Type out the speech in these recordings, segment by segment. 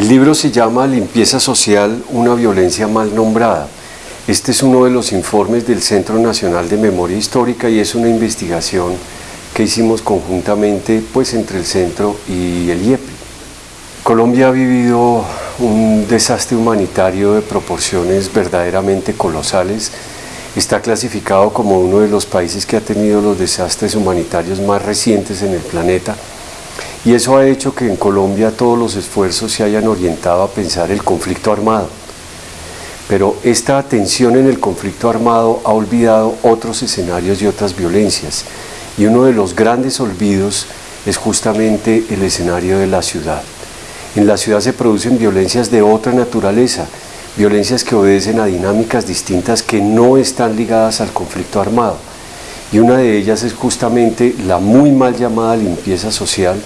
El libro se llama Limpieza Social, una violencia mal nombrada. Este es uno de los informes del Centro Nacional de Memoria Histórica y es una investigación que hicimos conjuntamente pues, entre el centro y el IEPI. Colombia ha vivido un desastre humanitario de proporciones verdaderamente colosales. Está clasificado como uno de los países que ha tenido los desastres humanitarios más recientes en el planeta y eso ha hecho que en Colombia todos los esfuerzos se hayan orientado a pensar el conflicto armado. Pero esta atención en el conflicto armado ha olvidado otros escenarios y otras violencias. Y uno de los grandes olvidos es justamente el escenario de la ciudad. En la ciudad se producen violencias de otra naturaleza, violencias que obedecen a dinámicas distintas que no están ligadas al conflicto armado. Y una de ellas es justamente la muy mal llamada limpieza social,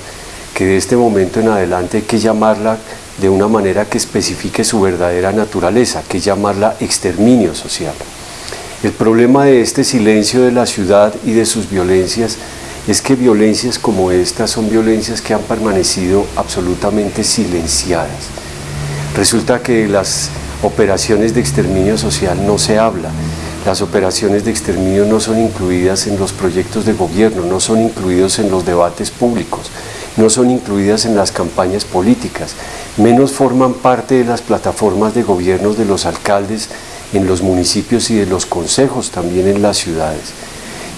que de este momento en adelante hay que llamarla de una manera que especifique su verdadera naturaleza, que es llamarla exterminio social. El problema de este silencio de la ciudad y de sus violencias es que violencias como estas son violencias que han permanecido absolutamente silenciadas. Resulta que las operaciones de exterminio social no se habla, las operaciones de exterminio no son incluidas en los proyectos de gobierno, no son incluidos en los debates públicos, no son incluidas en las campañas políticas, menos forman parte de las plataformas de gobiernos de los alcaldes en los municipios y de los consejos también en las ciudades.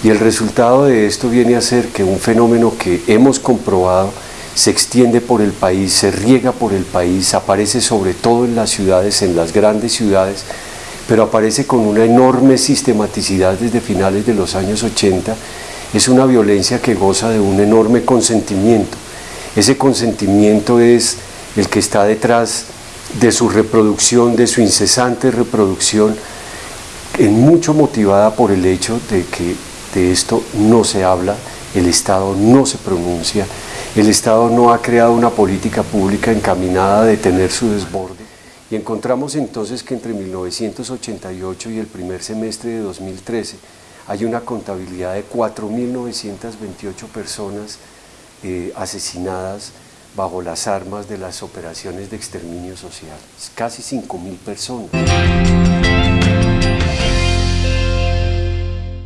Y el resultado de esto viene a ser que un fenómeno que hemos comprobado se extiende por el país, se riega por el país, aparece sobre todo en las ciudades, en las grandes ciudades, pero aparece con una enorme sistematicidad desde finales de los años 80, es una violencia que goza de un enorme consentimiento, ese consentimiento es el que está detrás de su reproducción, de su incesante reproducción, en mucho motivada por el hecho de que de esto no se habla, el Estado no se pronuncia, el Estado no ha creado una política pública encaminada a detener su desborde. Y encontramos entonces que entre 1988 y el primer semestre de 2013 hay una contabilidad de 4.928 personas eh, asesinadas bajo las armas de las operaciones de exterminio social. Casi 5.000 personas.